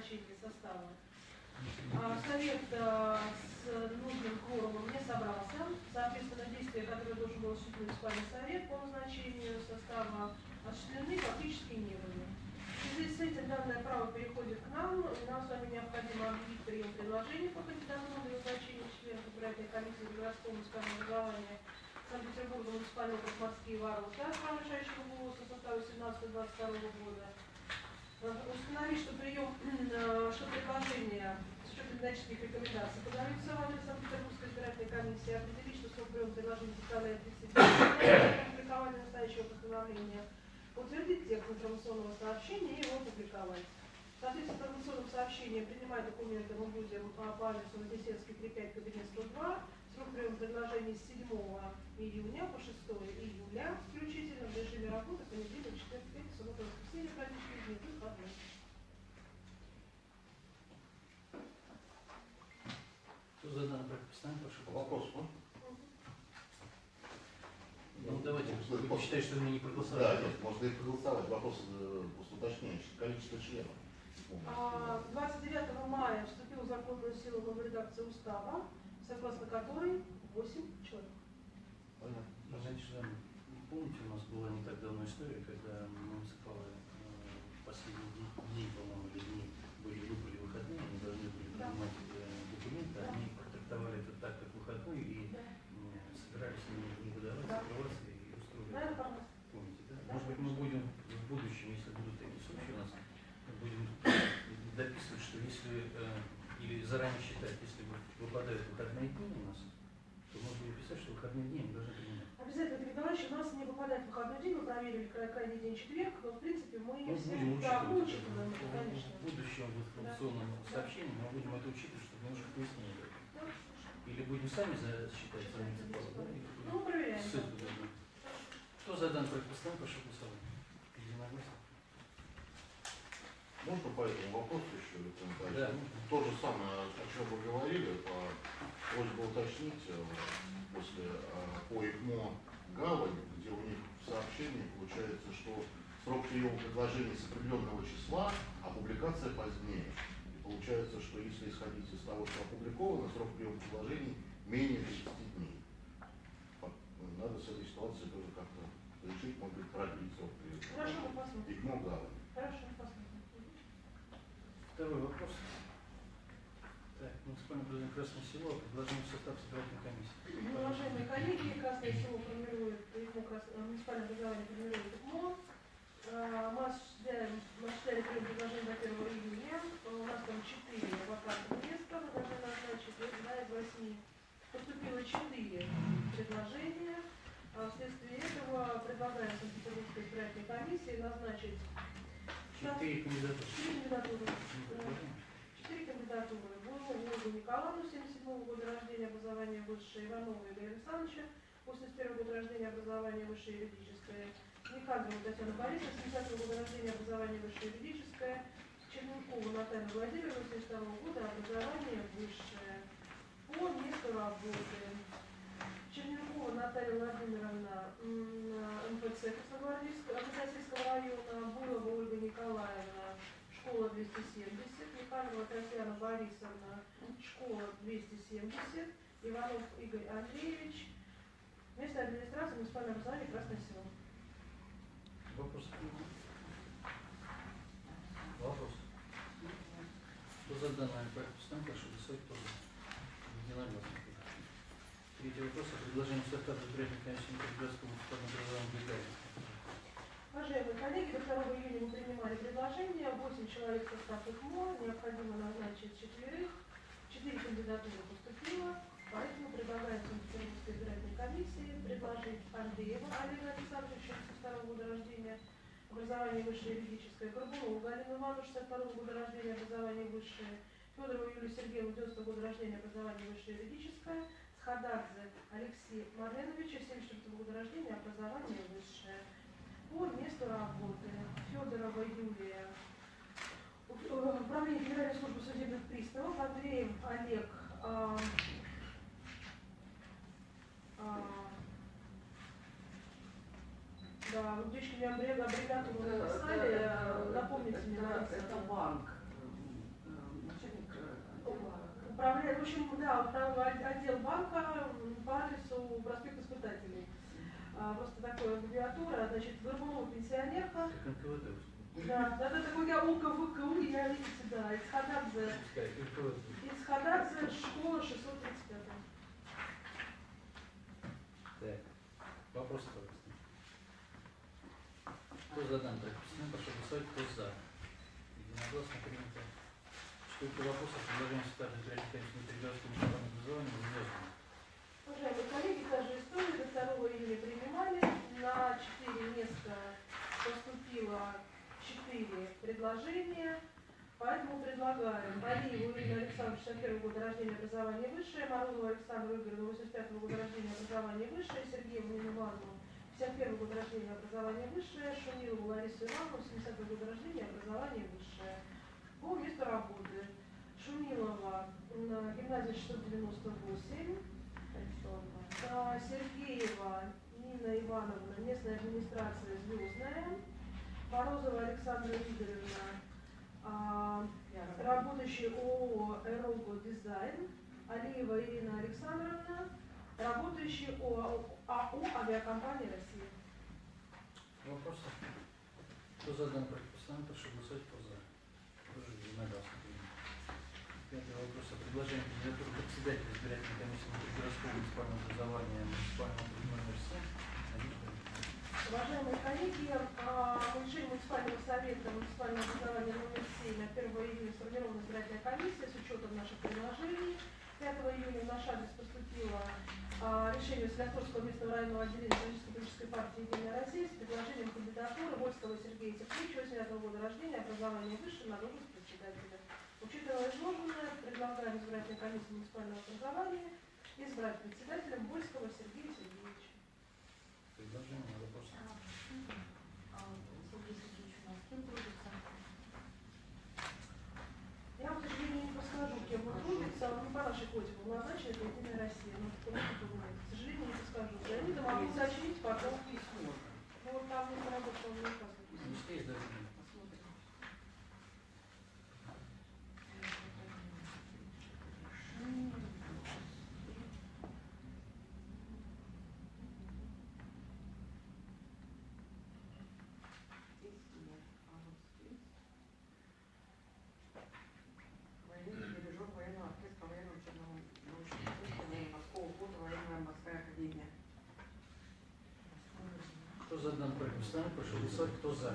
назначения состава. А, Совет э, с нужным кворумом не собрался. Соответственно, действия, которые должен был осуществить спальный совет по назначению состава, осуществлены фактически не были. В связи с этим данное право переходит к нам. Нам с вами необходимо объявить прием предложений по кандидатурам для назначения членов избирательной комиссии городского муниципального образования Санкт-Петербурга, муниципального морские ворота, право решающего голоса в составе 17-22 года. Установить, что прием, э, что предложение с учетом кандидатских рекомендаций подаются в адрес Санкт-Петербургской избирательной комиссии, определить, что срок приема предложений составляет 30 дней, публикование настоящего постановления, утвердить текст информационного сообщения и его опубликовать. В соответствии с информационным сообщением принимать документы мы будем а, по адресу Вознесенский 35, кабинет 102, срок приема предложений с 7 июня по 6 июля включительно в режиме работы понедельник, четверг, пятница, суббота, воскресенье, праздничные дни, выходные. Проект постановления, прошу ну? Ну, давайте, вы считаете, что мы не Да, проголосовали? нет, можно и проголосовать. Вопрос э, просто уточняющий. Количество членов. А, 29 мая вступил в законную силу новая редакция устава, согласно которой 8 человек. Понятно. Ну, Знаете, что, помните, у нас была не так давно история, когда муниципалы э, последние дни, по-моему, или дни были выпали выходные, они должны были Да. принимать э, документы, Да. они протрактовали это так, как выходной, и Да. собирались не, не выдавать, Да. закрываться и устроили. Да. Помните, да? Да, Может быть, мы будем в будущем, если будут такие случаи у нас, будем дописывать, что если, э, или заранее считать, если вы- выпадают выходные дни у нас, то можно и писать, что выходные дни мы должны принимать. Обязательно, Дмитрий Николаевич, у нас не попадает в выходной день, мы проверили край- крайний день четверг, но в принципе мы Мы все будем да, учитывать это, конечно. В будущем в информационном сообщении мы будем это учитывать, чтобы немножко. Да, слушай. Или будем сами и Ну, проверяем. Кто за данный проект постановления, прошу голосовать. Единогласно. Можно по этому вопросу еще, Александр? Да. То же самое, о чем вы говорили, по просьба уточнить э, после э, по ИКМО Гавань, где у них в сообщении получается, что срок приема предложений с определенного числа, а публикация позднее. И получается, что если исходить из того, что опубликовано, срок приема предложений менее 30 дней. По- Надо с этой ситуацией тоже как-то решить, может быть, продлить срок приема. Хорошо, мы посмотрим. Гавань. Хорошо, мы посмотрим. Второй вопрос. Так, муниципальный президент Красное Село, предложение в состав избирательной комиссии. Ну, Уважаемые коллеги, Красное село формирует, ИКМО, э, муниципальное образование формирует ИКМО. Э, Мы осуществляем, мы осуществляли прием предложений до 1 июня. Э, У нас там 4 вакантных места, мы должны назначить, и да, из 8. Поступило 4 предложения. А Вследствие этого предлагаем Санкт-Петербургской избирательной комиссии назначить Четыре кандидатуры. 4 кандидатуры. Да. предлагаем. Четыре кандидатуры. Буйнову Ольгу Николаевну, 77 года рождения, образование высшее, Иванова Игоря Александровича, 81 года рождения, образование высшее юридическое, Никандрову Татьяну Борисовну, 70 года рождения, образование высшее юридическое, Черненкову Наталью Владимировну, 72 года, образование высшее. По месту работы. Черненкова Наталья Владимировна, МФЦ Красногвардейского Красногвардейского района, Буйлова Ольга Николаевна, школа 270, Михайлова Татьяна Борисовна, школа 270, Иванов Игорь Андреевич, место администрации муниципального образования Красное Село. Вопрос. Вопрос. Кто за данный проект постановления, прошу голосовать тоже. Единогласно. Третий вопрос о предложении в состав избирательной комиссии Калининградского муниципального образования Бригады. Уважаемые коллеги, до 2 июня мы принимали предложение, 8 человек в состав ИКМО, необходимо назначить четверых, 4 кандидатуры поступило, поэтому предлагается Санкт-Петербургской избирательной комиссии предложить Андреева Олега Александровича, 62 года рождения, образование высшее юридическое, Горбунову Галину Ивановну, 62 года рождения, образование высшее, Федорову Юлию Сергеевну, 90 года рождения, образование высшее юридическое, Схададзе Алексея Марленовича, 74 года рождения, образование высшее. По месту работы. Федорова Юлия, Уп- Управление Федеральной службы судебных приставов, Андреев Олег, а, а, да, вот девочки мне аббре- аббревиатуру написали, э, напомните мне, это, это банк. Управляет, в общем, да, отдел банка м, по адресу проспект Испытателей. А, просто такая аббревиатура, значит, Горбунова пенсионерка. Да, да, да, такой я УКВКУ, я видите, да, из Хададзе. Пускай, НКВД. Из Хададзе школа 635. Так, вопрос, пожалуйста. Кто за данный проект постановления, прошу голосовать, кто за. Единогласно принято. Четвертый вопрос о предложении ситуации приоритетной перегородского образования звездным. Уважаемые коллеги, та же история, до 2 июня 4 места поступило 4 предложения, поэтому предлагаем Алиеву Ирину Александровичу 61 года рождения, образование высшее, Морозову Александру Игоревну 85 года рождения, образование высшее, Сергееву Нину Ивановну 51 года рождения, образование высшее, Шумилову Ларису Ивановну 70 года рождения, образование высшее. По месту работы. Шумилова, гимназия 698, а, Сергеева Нина Ивановна, местная администрация Звездная, Морозова Александра Игоревна, а, работающий ООО «Эрого Дизайн», Алиева Ирина Александровна, работающий ОАО АО «Авиакомпания России». Вопросы? Кто за данный проект прошу голосовать, кто за. Тоже единогласно. Пятый вопрос о предложении кандидатуры председателя избирательной комиссии внутригородского муниципального образования муниципального номер 7. Надежда Викторовна. Уважаемые коллеги, а, решение муниципального совета муниципального образования номер 7 от 1 июня сформирована избирательная комиссия с учетом наших предложений. 5 июня в наш адрес поступило а, решение Святошского местного районного отделения Коммунистической политической партии «Единая Россия» с предложением кандидатуры Вольского Сергея Сергеевича, 89 года рождения, образование высшее на должность председателя. Учитывая изложенное, предлагаем избирательной комиссии муниципального образования избрать председателем Вольского Сергея Сергеевича. Предложение на вопрос. Я вам, к сожалению, не подскажу, кем он трудится, он не по нашей квоте был назначен, это Единая Россия, но. К сожалению, не подскажу. Леонида могу уточнить потом. Ну, вот там не работа, он не указывает. Внести есть доверие? За данный проект постановления, прошу голосовать, кто за.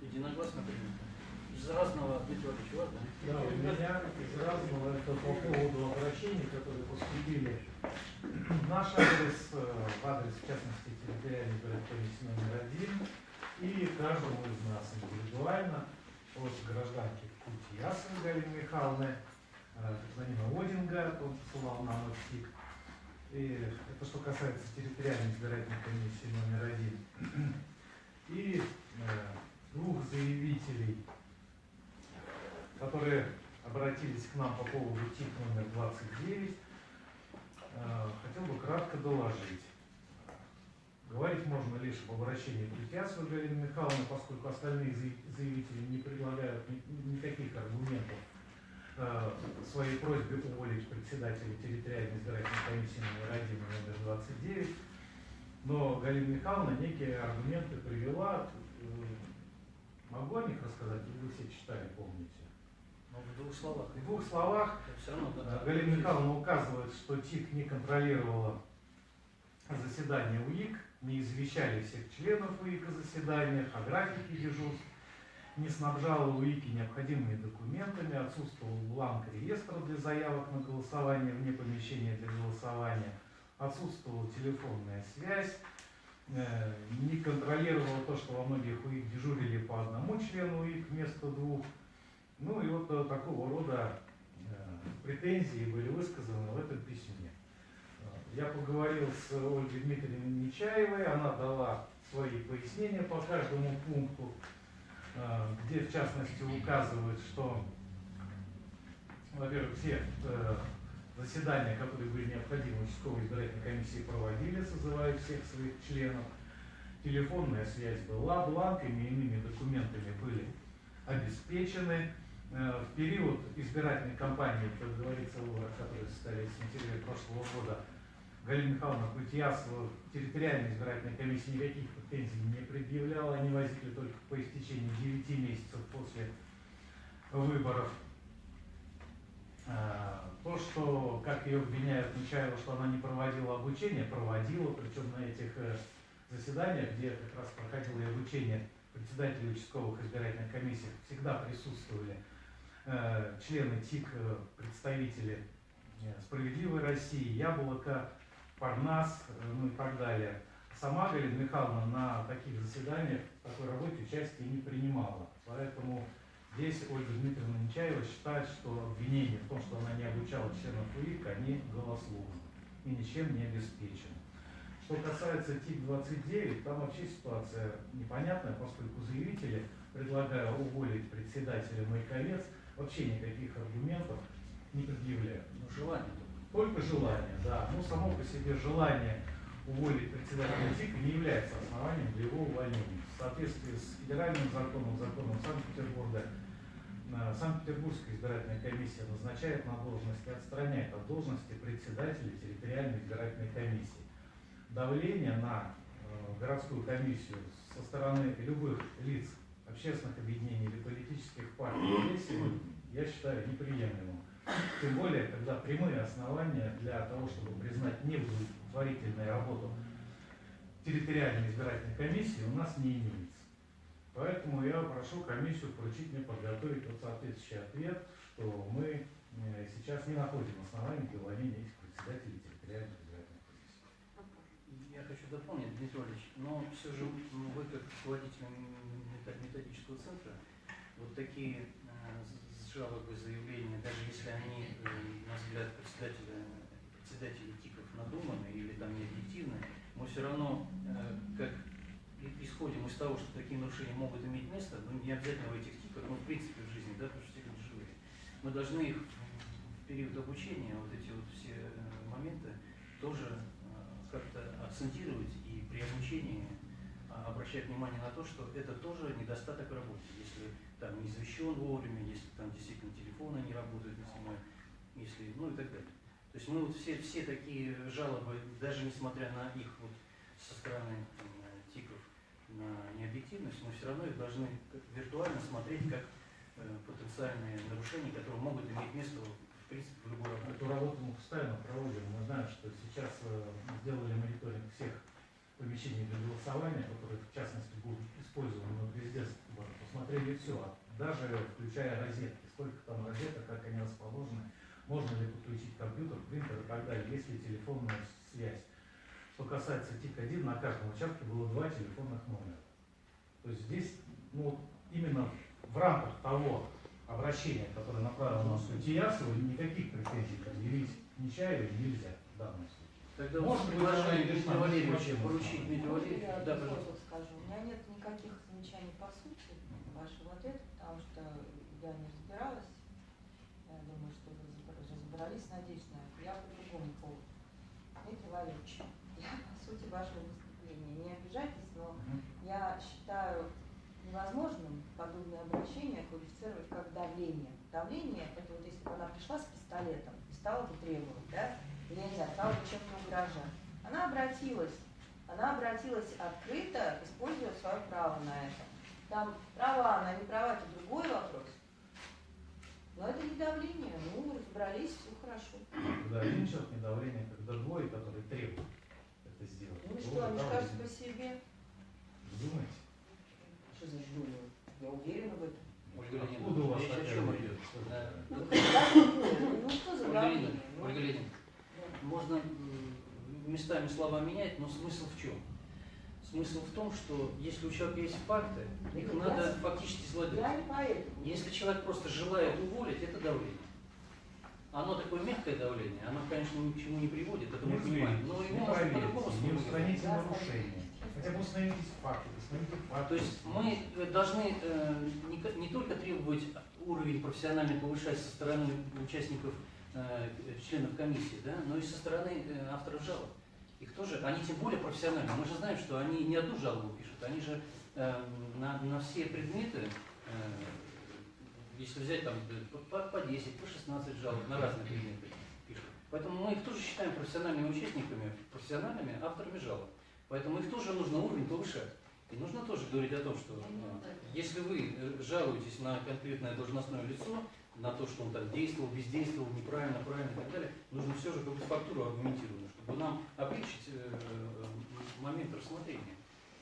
Единогласно принято. Из разного Дмитрия Владимировича, вас, да? Да, у меня из разного это по поводу обращений, которые поступили наш адрес, э, в адрес, в частности, территориальной комиссии номер один, и каждому из нас индивидуально, от гражданки Кутиясовой Галины Михайловны, э, гражданина Одинга, он посылал нам отстик. И это что касается территориальной избирательной комиссии номер один. И э, двух заявителей которые обратились к нам по поводу ТИК номер 29, э, хотел бы кратко доложить. Говорить можно лишь об обращении Припятствовой Галины Михайловны, поскольку остальные заяв- заявители не предлагают ни- никаких аргументов своей просьбе уволить председателя территориальной избирательной комиссии номер 1 и номер 29. Но Галина Михайловна некие аргументы привела. Э, Могу о них рассказать, или вы все читали, помните? Но в двух словах. В двух словах Все равно, да. э, Галина Михайловна указывает, что ТИК не контролировала заседание УИК, не извещали всех членов УИК о заседаниях, о графике дежурств, не снабжала УИКи необходимыми документами, отсутствовал бланк реестра для заявок на голосование вне помещения для голосования, отсутствовала телефонная связь, э, не контролировала то, что во многих УИК дежурили по одному члену УИК вместо двух. Ну и вот э, такого рода э, претензии были высказаны в этом письме. Я поговорил с Ольгой Дмитриевной Нечаевой, она дала свои пояснения по каждому пункту, где в частности указывает, что, во-первых, все э, заседания, которые были необходимы участковой избирательной комиссии, проводили, созывая всех своих членов. Телефонная связь была, бланками и иными документами были обеспечены. Э, В период избирательной кампании, как говорится, выборов, которые состоялись в сентябре прошлого года, Галина Михайловна Кутьясова территориальной избирательной комиссии никаких претензий не предъявляла, они возникли только по истечении 9 месяцев после выборов. А, То, что, как ее обвиняют Нечаева, что она не проводила обучение, проводила, причем на этих э, заседаниях, где как раз проходило и обучение председателей участковых избирательных комиссий, всегда присутствовали э, члены ТИК, э, представители «Справедливой России», «Яблоко», «Парнас», э, ну и так далее. Сама Галина Михайловна на таких заседаниях в такой работе участия не принимала. Поэтому здесь Ольга Дмитриевна Нечаева считает, что обвинение в том, что она не обучала членов УИК, они голословны и ничем не обеспечены. Что касается ТИК-29, там вообще ситуация непонятная, поскольку заявители, предлагая уволить председателя Майковец, вообще никаких аргументов не предъявляют. Ну, желание только. Только желание, да. Ну, само по себе желание уволить председателя ТИК не является основанием для его увольнения. В соответствии с федеральным законом, законом Санкт-Петербурга, э, Санкт-Петербургская избирательная комиссия назначает на должность и отстраняет от должности председателя территориальной избирательной комиссии. Давление на э, городскую комиссию со стороны любых лиц, общественных объединений или политических партий я считаю неприемлемым. Тем более, когда прямые основания для того, чтобы признать неудовлетворительную работу территориальной избирательной комиссии у нас не имеется. Поэтому я прошу комиссию поручить мне подготовить вот соответствующий ответ, что мы э, сейчас не находим оснований для увольнения этих председателей территориальных избирательных комиссий. Я хочу дополнить, Дмитрий Валерьевич, но все же вы как руководитель методического центра, вот такие э, жалобы, заявления, даже если они, э, на взгляд председателя, председателей ТИКов надуманы или там не объективны, мы все равно э, как исходим из того, что такие нарушения могут иметь место, ну не обязательно в этих ТИКах, но в принципе в жизни, да, потому что все люди живые. Мы должны их в период обучения, вот эти вот все э, моменты, тоже как-то акцентировать и при обучении а, обращать внимание на то, что это тоже недостаток в работе. Если там не извещен вовремя, если там действительно телефоны не работают на зимой, если, ну и так далее. То есть мы вот все, все такие жалобы, даже несмотря на их вот со стороны ТИКов на необъективность, мы все равно их должны виртуально смотреть как э, потенциальные нарушения, которые могут иметь место в принципе в любой работе. Эту работу мы постоянно проводим. Мы знаем, что сейчас э, сделали мониторинг всех помещений для голосования, которые в частности будут использованы на президентских выборах. Посмотрели все, даже включая розетки, сколько там розеток, как они расположены, можно ли подключить компьютер, принтер и так далее, есть ли телефонная связь. Что касается ТИК-1, на каждом участке было два телефонных номера. То есть здесь, ну, именно в рамках того обращения, которое направлено на Судьясову, никаких претензий предъявить Нечаевой нельзя в данном случае. Тогда быть, предложение Дмитрия Валерьевича поручить Дмитрию Валерьевичу. Я Да, пожалуйста. слово скажу. У меня нет никаких замечаний по сути вашего ответа, потому что я не разбиралась. Я думаю, что вы разобрались, надеюсь на это. Я по другому поводу. Дмитрий Валерьевич, я по сути вашего выступления. Не обижайтесь, но я считаю невозможным подобное обращение квалифицировать как давление. Давление – это вот если бы она пришла с пистолетом и стала бы требовать, да, или, я не знаю, стала чем-то угрожать. Она обратилась, она обратилась открыто, используя свое право на это. Там права, она не права, это другой вопрос. Но это не давление, ну, разобрались, все хорошо. Когда один человек не давление, когда двое, которые требуют это сделать. Ну и то что, мне давление. кажется по себе. Вы Думаете? Что значит думаю? Я уверена в этом. Ольга Леонидовна, Откуда у вас речь о такая чем уверенность? идет? Что Да. это? Ну, как такое? Ну, что за Ольга давление? Леонидовна, Ну, Ольга Леонидовна, да. можно м, местами слова менять, но смысл в чем? Смысл в том, что если у человека есть факты, их надо я- фактически поэтому. Если человек просто желает уволить, это давление. Оно такое мягкое давление, оно, конечно, ни к чему не приводит, это мы понимаем. Но его не можно по-другому не устраните Да, нарушения. Хотя бы установите факты, установите факты. То есть мы э, должны э, не, не только требовать уровень профессиональный повышать со стороны участников, э, членов комиссии, да, но и со стороны э, авторов жалоб. Их тоже, они тем более профессиональны. Мы же знаем, что они не одну жалобу пишут, они же э, на, на все предметы, э, если взять там э, по, по- по 10, по 16 жалоб на разные предметы пишут. Поэтому мы их тоже считаем профессиональными участниками, профессиональными авторами жалоб. Поэтому их тоже нужно уровень повышать. И нужно тоже говорить о том, что э, если вы э, жалуетесь на конкретное должностное лицо, на то, что он там действовал, бездействовал, неправильно, правильно и так далее, нужно все же какую-то фактуру аргументированную, чтобы нам облегчить э, э, момент рассмотрения.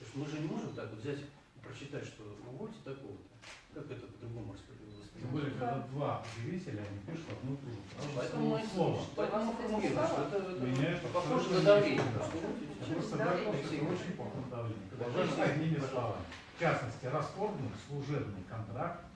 Потому что мы же не можем так вот взять и прочитать, что увольте такого-то. Как это по-другому распределилось? Тем более, когда два заявителя, они пишут одну и ту же Поэтому мы слово. поэтому мы формулируем, что это, это похоже на давление. просто очень плохо давление. Давление. Одними словами. В частности, расторгнуть служебный контракт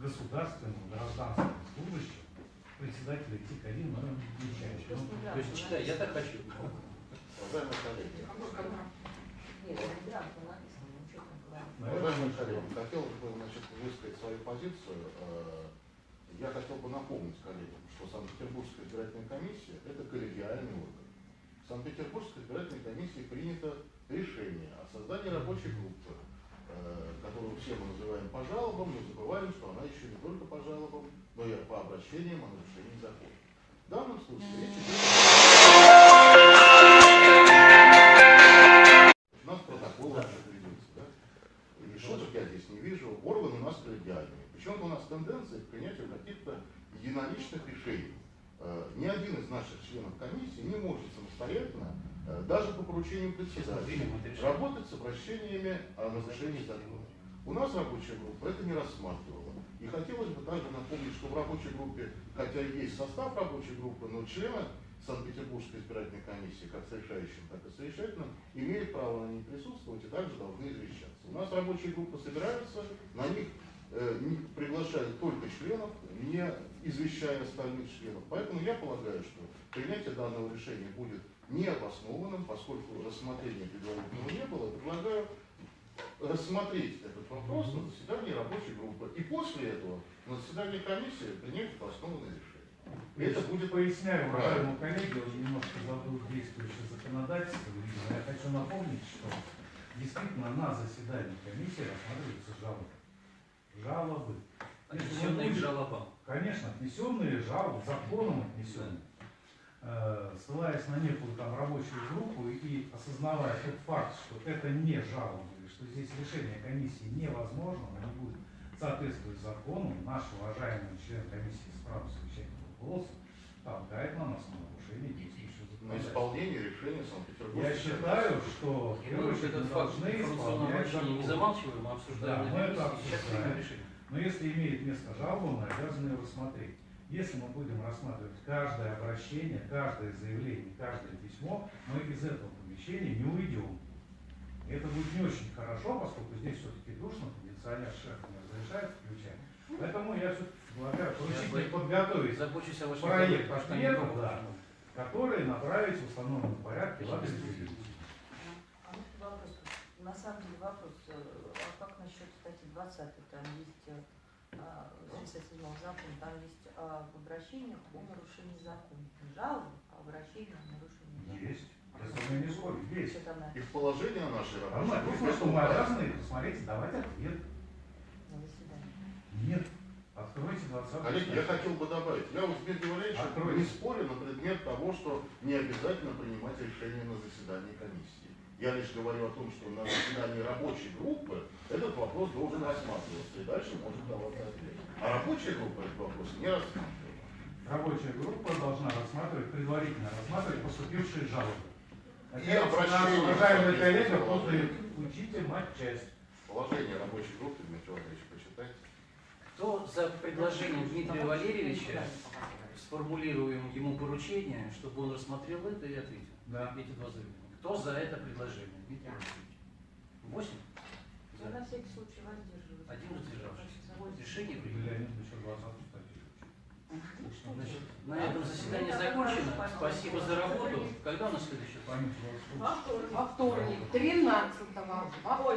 государственного гражданского служащего председателя ТИК-1 номер Нечаевича. То есть читай, я так хочу. Уважаемые коллеги, уважаемые коллеги, хотел бы значит, высказать свою позицию. Э, Я хотел бы напомнить коллегам, что Санкт-Петербургская избирательная комиссия – это коллегиальный орган. В Санкт-Петербургской избирательной комиссии принято решение о создании рабочей группы, которую все мы называем по жалобам, но забываем, что она еще не только по жалобам, но и по обращениям о нарушении закона. В данном случае речь идет У нас протокол ведется, да? И шуток я здесь не вижу. Органы у нас коллегиальные. Причем у нас тенденция к принятию каких-то единоличных решений. Э, Ни один из наших членов комиссии не может самостоятельно, э, даже по поручению Честно, председателя, работать с обращениями о нарушении закона. У нас рабочая группа это не рассматривала. И хотелось бы также напомнить, что в рабочей группе, хотя есть состав рабочей группы, но члены Санкт-Петербургской избирательной комиссии, как с решающим, так и с совещательным, имеют право на ней присутствовать и также должны извещаться. У нас рабочие группы собираются, на них э, приглашают только членов, не извещая остальных членов. Поэтому я полагаю, что принятие данного решения будет необоснованным, поскольку рассмотрения предварительного не было. Предлагаю рассмотреть этот вопрос на заседании рабочей группы. И после этого на заседании комиссии принять обоснованное решение. Это будет Поясняю, уважаемому коллеге, он немножко забыл действующее законодательство. Я хочу напомнить, что действительно на заседании комиссии рассматриваются жалобы. Жалобы. Отнесенные к жалобам. Конечно, отнесенные жалобы, законом отнесенные, э, ссылаясь на некую там рабочую группу и осознавая тот факт, что это не жалобы, и что здесь решение комиссии невозможно, оно не будет соответствовать закону, наш уважаемый член комиссии с правом совещательного голоса толкает на нас на нарушение действующего на законодательства. исполнение решения Санкт-Петербургской Я считаю, что в И первую мы очередь этот мы факт должны исполнять обращения не закон. замалчиваем, а обсуждаем Да, на мы это комиссии. Сейчас обсуждаем. Но если имеет место жалоба, мы обязаны ее рассмотреть. Если мы будем рассматривать каждое обращение, каждое заявление, каждое письмо, мы из этого помещения не уйдем. И это будет не очень хорошо, поскольку здесь все-таки душно, кондиционер шеф не разрешает включать. Поэтому я все-таки предлагаю поручить подготовить, Проект пробовал. да. который направить в установленном порядке в адрес А на самом деле вопрос, э, а как насчет статьи 20, там есть, э, а, 67 закона, там есть а, в обращениях о нарушении закона. Не жалобы, а обращение о нарушении закона. Есть. Вами не спорю, есть. И в положении нашей написано, группы что мы обязаны, посмотрите, давать ответ. заседании? Нет. Откройте 20 Коллеги, я хотел бы добавить, я вот с Дмитрием Валерьевичем Откройте. не спорю на предмет того, что не обязательно принимать решение на заседании комиссии. Я лишь говорю о том, что на заседании рабочей группы этот вопрос должен рассматриваться, и дальше может даваться ответ. А рабочая группа этот вопрос не рассматривает. Рабочая группа должна рассматривать, предварительно рассматривать поступившие жалобы. И соответственно, коллега положение. путает учите матчасть. Положение рабочей группы, Дмитрий Валерьевич, почитайте. Кто за предложение Дмитрия Валерьевича сформулируем ему поручение, чтобы он рассмотрел это и ответил? Да. Эти два заявления. Кто за это предложение? Дмитрий Валерьевич. Восемь? Я За. на всякий случай воздерживаюсь. Один воздержавшийся. Решение принято. Леонид еще 20 статью. Ну что Значит, на этом заседание закончено. Спасибо за работу. Когда у нас следующее? Во вторник. Во вторник, 13 Ой,